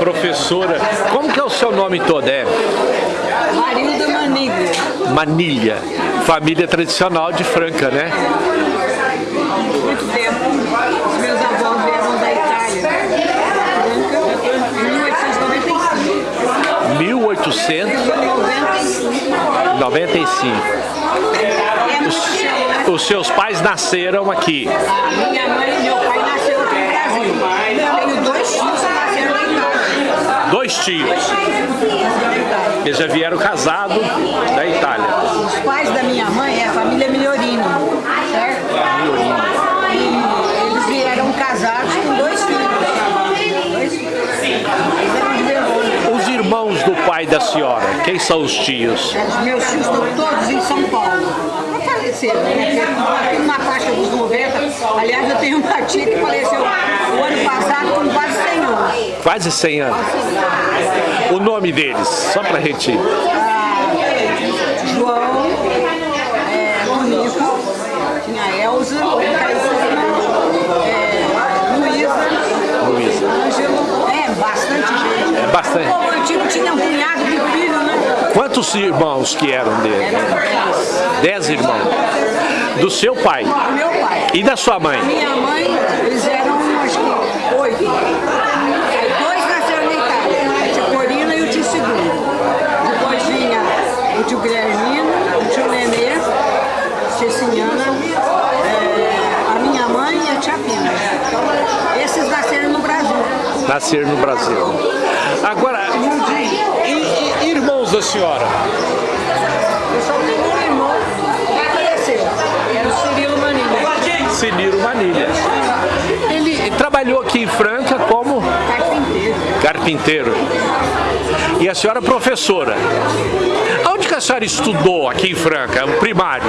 professora. Como que é o seu nome todo? É? Marilda Manilha. Manilha. Família tradicional de Franca, né? Muito tempo. Os meus avós vieram da Itália. Franca, em 1895. 1895. Os, os seus pais nasceram aqui. Minha mãe e meu pai nasceram aqui no Brasil. Eu tenho dois tios que nasceram na Itália. Dois tios. Eles já vieram casados da Itália. Os pais da minha mãe é a família Migliorino, certo? Eles vieram casados com dois filhos. Dois filhos. Os irmãos do pai da senhora, quem são os tios? Os meus tios estão todos em São Paulo. Faleceram, né? Porque na faixa dos 90, aliás, eu tenho uma tia que faleceu o ano passado com quase 100 anos. Quase 100 anos. O nome deles, só pra gente... João, é, Tonico, tinha Elza, é, Luísa, Luísa. Ângelo, é, bastante gente. É bastante. O antigo tinha um punhado de filho, né? Quantos irmãos que eram dele? Dez irmãos. Do seu pai. Meu pai. E da sua mãe? Minha mãe, eles eram, acho que, oito. Dois nasceram na Itália, a tia Corina e o tio Segundo. Depois vinha o tio Guilhermino, o tio Nenê, a Sinhana, é, a minha mãe e a tia Pina. Então, esses nasceram no Brasil. Nasceram no Brasil. Agora, da senhora? Eu só tenho um irmão que faleceu, era o Cirilo Manilha, Cirilo Manilha. Ele trabalhou aqui em Franca como carpinteiro. carpinteiro. E a senhora é professora. Onde que a senhora estudou aqui em Franca? O primário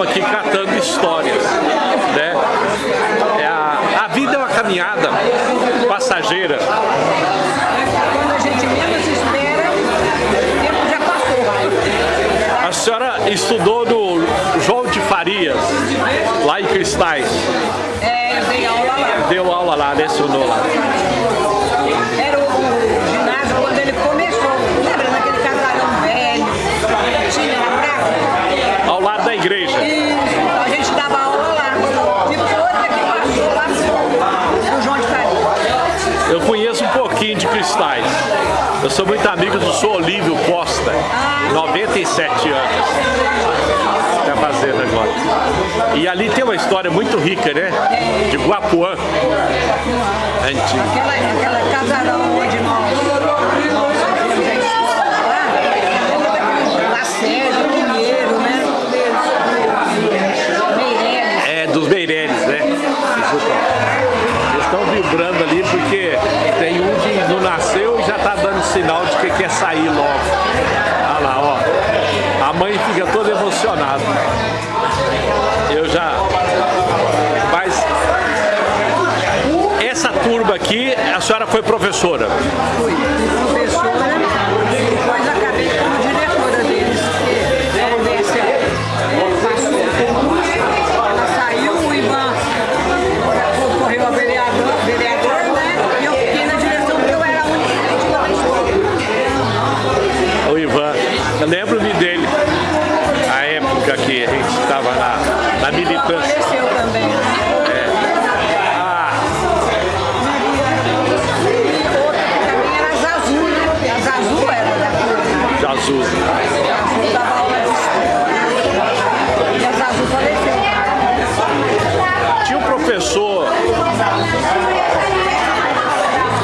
estamos aqui catando histórias. Né? É a, a vida é uma caminhada passageira. Quando a gente menos espera, o tempo já passou. A senhora estudou no João de Farias, lá em Cristais. É, eu dei aula lá. Deu aula lá, lecionou lá. Era o, o ginásio quando ele começou. Lembra daquele casarão velho? que Tinha na praça? Ao lado da igreja. Isso, então a gente dava aula lá. Depois é que passou lá no João de Faria. Eu de sou muito amigo do Sou Olívio Costa, 97 anos. Está fazendo agora. E ali tem uma história muito rica, né? De Guapuã. Antigo. Aquela, casarão onde nós, sinal de que quer sair logo. Olha lá, ó. A mãe fica toda emocionada. Eu já... Mas... Essa turma aqui, a senhora foi professora. Fui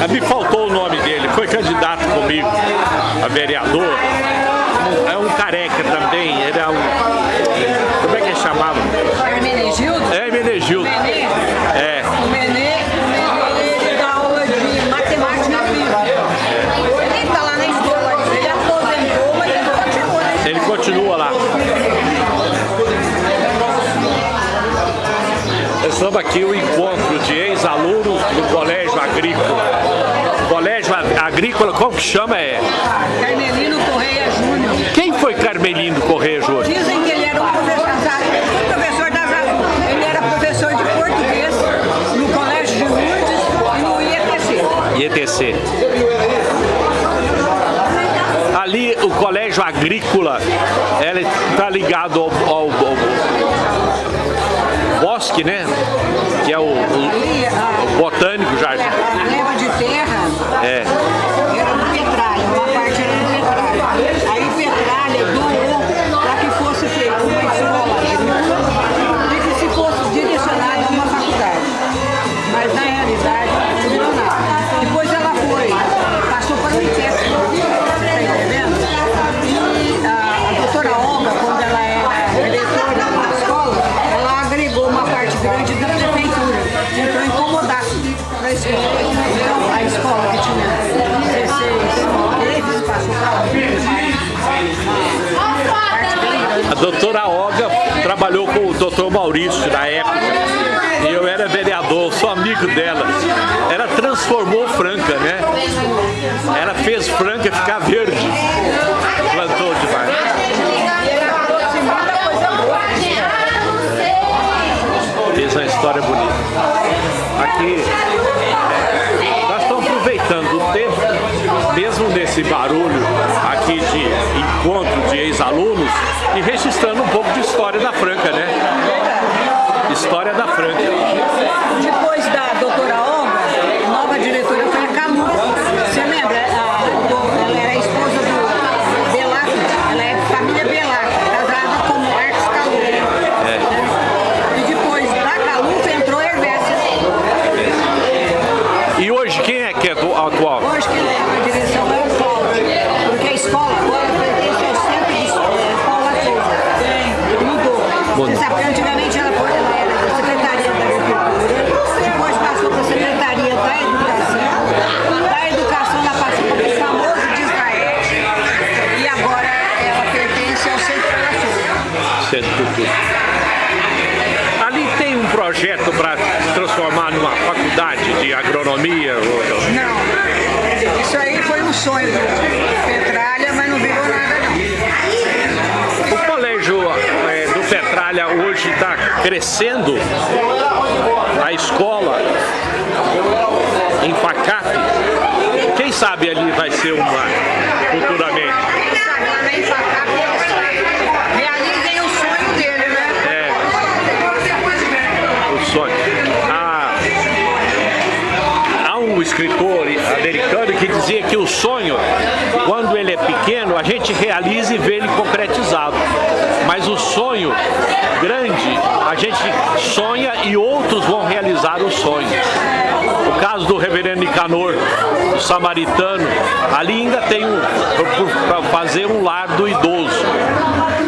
Me faltou o nome dele, foi candidato comigo a vereador. É um careca também, chama? É? Carmelino Correia Júnior. Quem foi Carmelino Correia Júnior? Dizem que ele era um professor, um professor da Zazu. Ele era professor de português no Colégio de Lourdes e no IETC. IETC. Ali o Colégio Agrícola, ela está ligado ao, ao- ao bosque, né? E eu era vereador, sou amigo dela. Ela transformou Franca, né? Ela fez Franca ficar verde. Plantou demais. Fez uma história bonita. Aqui, nós estamos aproveitando o tempo, mesmo nesse barulho aqui de encontro de ex-alunos, e registrando um pouco de história da Franca, Cultura. Ali tem um projeto para transformar numa faculdade de agronomia. ou- Não, isso aí foi um sonho do Petralha, mas não virou nada não. O colégio é, do Petralha hoje está crescendo. A escola em Facap. Quem sabe ali vai ser uma futuramente. dizia que o sonho, quando ele é pequeno, a gente realiza e vê ele concretizado. Mas o sonho grande, a gente sonha e outros vão realizar o sonho. O caso do reverendo Nicanor, o samaritano, ali ainda tem um, para fazer um lar do idoso.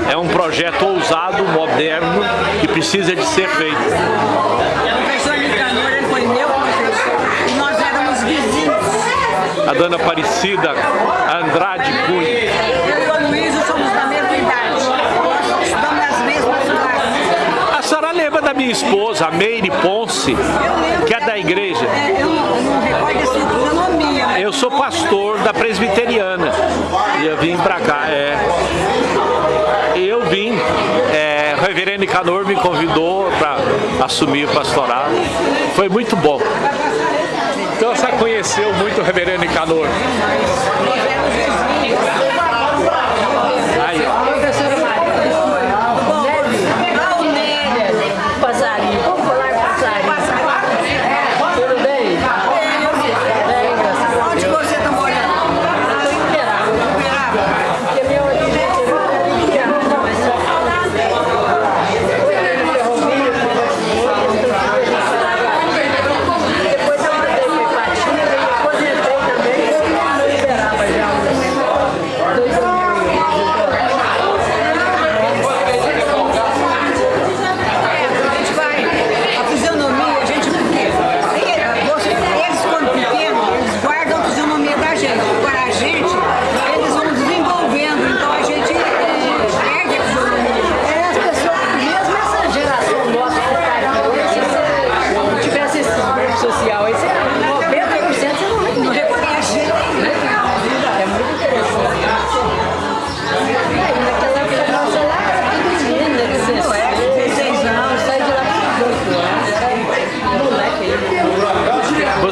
É um projeto ousado, moderno, que precisa de ser feito. a dona Aparecida Andrade Cunha. Eu e somos da mesma idade, nas mesmas. A senhora lembra da minha esposa, a Meire Ponce, que é da igreja? É, eu não recordo. Né? Eu sou pastor da presbiteriana e eu vim pra cá, é. Eu vim, é, o reverendo Canor me convidou para assumir o pastorado, foi muito bom conheceu muito o reverendo Nicanor.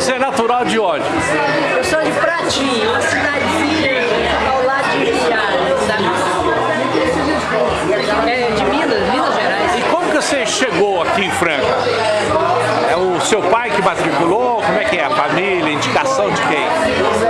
Você é natural de onde? Eu sou de Pratinho, uma cidadezinha ao lado de Viagens. Tá? É de Minas, Minas Gerais. E como que você chegou aqui em Franca? É o seu pai que matriculou? Como é que é? A família, indicação de quem?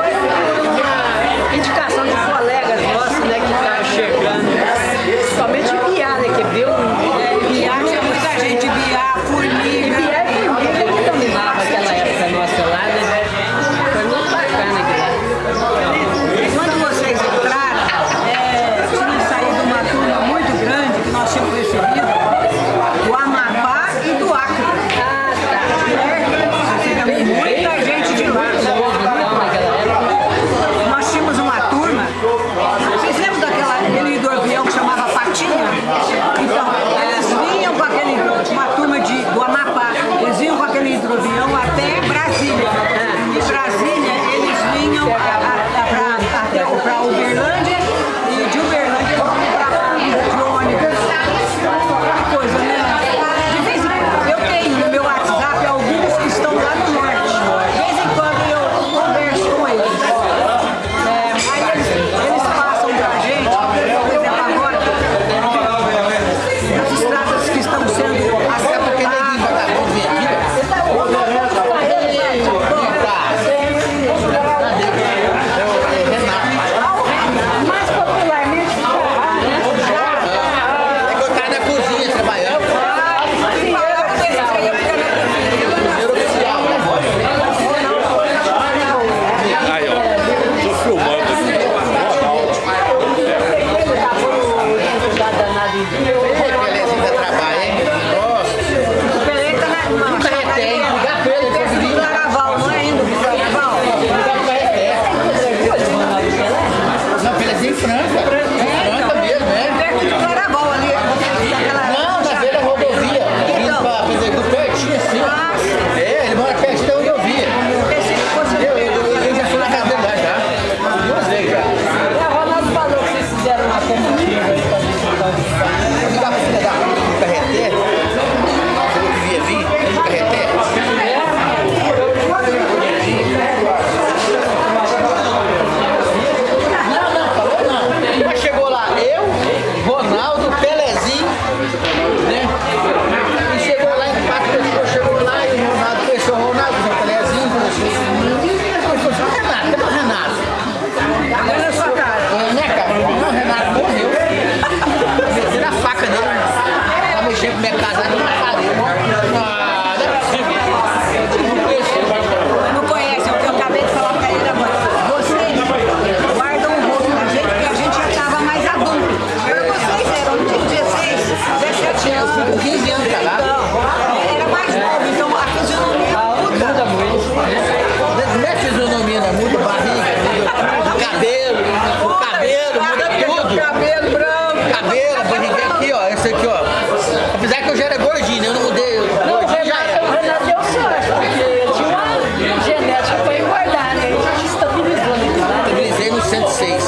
Isso aqui, ó. Apesar que eu já era gordinho, né? eu não mudei. Não, o Gordinho já Renato, o Renato deu sorte, porque ele tinha uma genética pra engordar, né? Gente estabilizou né? Eu Estabilizei no 106.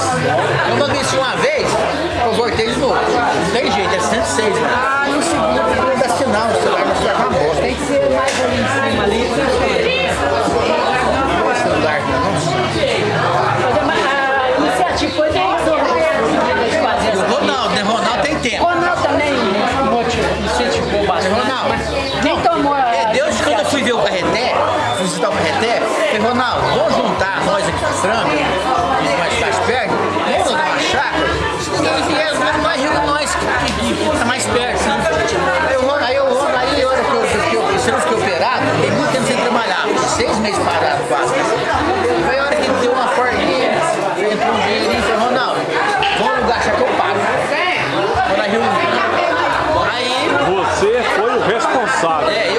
Eu emagreci uma vez, eu voltei de novo. Não tem jeito, é 106, mano. Ah, no segundo Deus quando eu fui ver o Carreté, fui visitar o Carreté, falei, Ronaldo, vamos juntar nós aqui com o Franco, os mais mais perto, vamos dar uma chácara? Eles vieram, mas mais rico nós, que, que tá mais perto, né? Aí o Ronaldo, aí, o Ronaldo, aí hora que eu, que eu, que eu fiquei operado, fiquei muito tempo sem trabalhar, seis meses parado quase. Foi a hora que deu uma porquinha, entrou um dinheirinho e falei, Ronaldo, vamos lugar, que eu pago. Vou. Aí Você foi o responsável. é, eu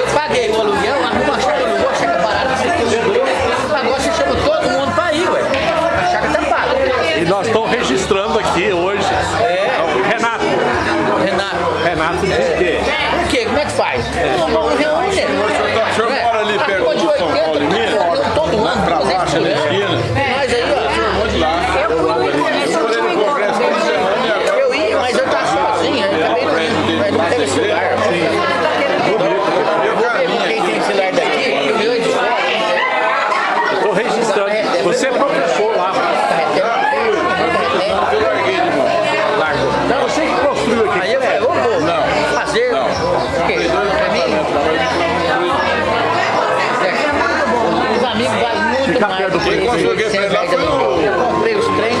registrando aqui hoje. É. Renato. Renato, Renato diz que por quê? Como é que faz? Não, não reúne? O senhor mora ali perto de do São 80, Paulo, Minas? todo ano, Pra fazer baixo, isso, na né? esquina. Nós aí, ó. Onde lá? Eu fui no começo, eu tinha um encontro dele. Eu ia, mas eu tava sozinho, eu acabei não indo. Mas não teve celular. Eu vou ver quem tem celular daqui, porque o meu é de fora. estou registrando. Você é professor lá. Eu larguei de mão. Largou. Então você que construiu aqui. Aí eu falei, eu vou Não. fazer. Porque pra mim, é, os amigos valem muito Fica mais. Quem 100 prédio lá foi o- Eu comprei os trem.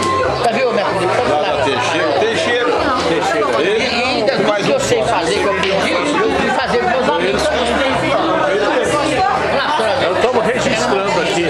Tá viu, minha filha? Tá Lá Teixeira. Teixeira. Teixeira. E ainda mais tudo que eu sei fazer, que eu aprendi, eu fui fazer com meus amigos pra- Nós estamos registrando aqui.